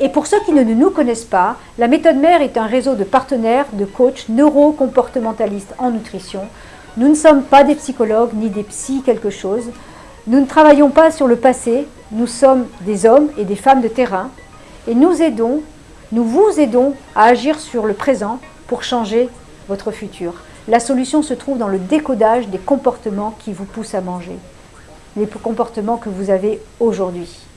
Et pour ceux qui ne nous connaissent pas, la méthode mère est un réseau de partenaires, de coachs neurocomportementalistes en nutrition. Nous ne sommes pas des psychologues ni des psy quelque chose. Nous ne travaillons pas sur le passé, nous sommes des hommes et des femmes de terrain et nous aidons, nous vous aidons à agir sur le présent pour changer votre futur. La solution se trouve dans le décodage des comportements qui vous poussent à manger, les comportements que vous avez aujourd'hui.